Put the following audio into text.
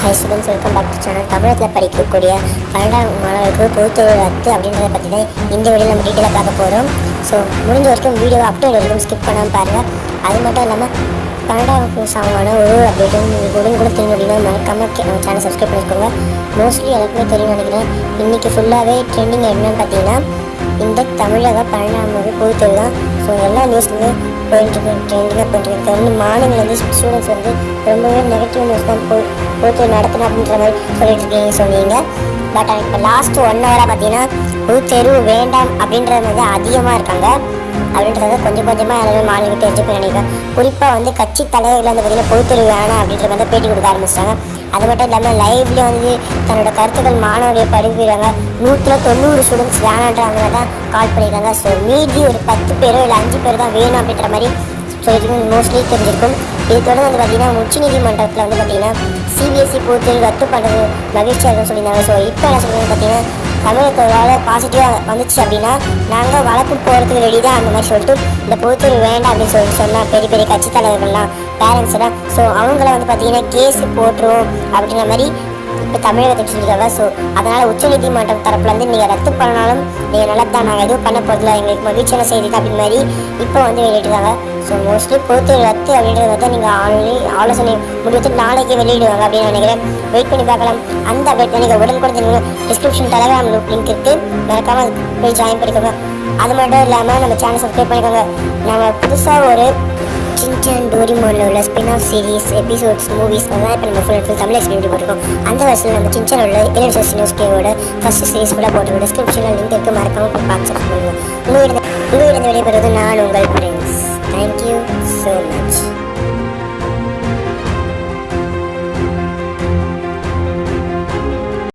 Hi students welcome back to channel தமிழகத்தில் படிக்கக்கூடிய பன்னெண்டாம் மாணவர்களுக்கு பொதுத்தொழில் ரத்து அப்படின்றத பற்றி தான் இந்த வீடியோ நம்ம டீட்டெயிலாக பார்க்க போகிறோம் ஸோ முடிஞ்ச வரைக்கும் வீடியோ அப்டேட் வரைக்கும் ஸ்கிப் பண்ணாமல் பாருங்கள் அது மட்டும் இல்லாமல் பன்னெண்டாம் வகுப்பு சாமான ஒரு அப்டேட்டும் உங்களுக்கு உடனே கூட தெரியும் அப்படின்னா மறக்காமல் சேனல் சப்ஸ்கிரைப் பண்ணிக்கோங்க. மோஸ்ட்லி எனக்குமே தெரியும் நினைக்கிறேன். இன்றைக்கி ஃபுல்லாகவே ட்ரெண்டிங் என்னென்னு பார்த்தீங்கன்னா இந்த தமிழக பன்னெண்டாம் வகுப்பு பொதுத்தொழில் தான் ஸோ எல்லா நியூஸ்லையுமே போயிட்டுருக்கு. ட்ரெண்டிங்காக போயிட்டுருக்கு இருக்கு வந்து மார்னிங்ல வந்து ஸ்டூடெண்ட்ஸ் வந்து ரொம்பவே நெகட்டிவ் நியூஸ் தான் போய் பொதுத்தொழில் நடத்தணும் அப்படின்ற மாதிரி சொல்லிட்டு இருக்கீங்க சொன்னீங்க பட் uh, இப்போ லாஸ்ட் ஒன் ஹவராக பார்த்தீங்கன்னா பொது தேர்வு வேண்டாம் அப்படின்றது வந்து அதிகமாக இருக்காங்க. அப்படின்றத கொஞ்சம் கொஞ்சமாக எல்லாருமே மாநிலம் தெரிஞ்சுக்க நினைக்கிறேன் குறிப்பாக வந்து கட்சி தலைவர்கள் வந்து பார்த்தீங்கன்னா பொதுத்தெரிவு வேணாம் அப்படின்ற வந்து பேட்டி கொடுக்க ஆரம்பிச்சிட்டாங்க. அது மட்டும் இல்லாமல் லைவ்லேயே வந்து தன்னோட கருத்துக்கள் மாணவர்களை படிக்கிறாங்க நூற்றில் தொண்ணூறு ஸ்டூடெண்ட்ஸ் வேணான்றவங்க தான் கால் பண்ணியிருக்காங்க. ஸோ மீதி ஒரு பத்து பேரோ இல்லை அஞ்சு பேர் தான் வேணும் அப்படின்ற மாதிரி சொல்லிட்டு மோஸ்ட்லி தெரிஞ்சிருக்கும். இது தொடர்ந்து வந்து பார்த்தீங்கன்னா உச்சநீதிமன்றத்தில் வந்து பார்த்தீங்கன்னா சிபிஎஸ்சி பொறுத்தவரை ரத்து பண்ணுறது மகிழ்ச்சியாக இருக்குன்னு சொல்லியிருந்தாங்க. ஸோ இப்போ என்ன சொல்கிறது பார்த்தீங்கன்னா தமிழகத்தோட பாசிட்டிவாக வந்துச்சு அப்படின்னா நாங்கள் வழக்கு போகிறதுக்கு ரெடி தான் அந்த மாதிரி சொல்லிட்டு இந்த பொறுத்தவரை வேண்டாம் அப்படின்னு சொல்லிட்டு சொன்னால் பெரிய பெரிய கட்சி தலைவர்கள்லாம் பேரண்ட்ஸ் ஸோ அவங்கள வந்து பார்த்தீங்கன்னா கேஸ் போட்டுரும் அப்படின்ற மாதிரி இப்போ தமிழகத்துக்கு சொல்லியிருக்காங்க ஸோ அதனால் உச்சநீதிமன்றம் தரப்புலேருந்து நீங்கள் ரத்து பண்ணாலும் நீங்கள் நல்லா தான் நாங்கள் எதுவும் பண்ண போகிறதில்ல எங்களுக்கு மகிழ்ச்சியான செய்தி தான் அப்படின்னு மாதிரி இப்போ வந்து வெளியிட்டிருக்காங்க ஸோ மோஸ்ட்லி பொறுத்து ரத்து அப்படின்றத வந்து நீங்கள் ஆல்ரெடி ஆலோசனை முடிவுக்கு நாளைக்கு வெளியிடுவாங்க அப்படின்னு நினைக்கிறேன். வெயிட் பண்ணி பார்க்கலாம். அந்த அப்டேட் நீங்கள் உடன் தெரியும் டிஸ்கிரிப்ஷன் டெலகிராம் லிங்க் இருக்குது மறக்காமல் போய் ஜாயின் பண்ணிக்கோங்க. அது மட்டும் இல்லாமல் நம்ம சேனல் சப்ஸ்கிரைப் பண்ணிக்கோங்க. நம்ம புதுசாக ஒரு ஸ்டோரி மோடில் உள்ள spin off series episodes movies அதெல்லாம் இப்போ நம்ம full and full Tamil explain போட்டிருக்கோம். அந்த வருஷத்தில் நம்ம சின்சான் உள்ள இளவரசர் நியூஸ் கேவோட ஃபஸ்ட் சீரிஸ் கூட போட்டிருக்கோம். டிஸ்கிரிப்ஷனில் லிங்க் இருக்குது மறக்காமல் போய் பார்த்து சப்ஸ்கிரைப் பண்ணுங்கள் உங்கள் உங்கள் விடைபெறுவது நான் உங்கள் ஃப்ரெண்ட்ஸ் தேங்க்யூ ஸோ மச்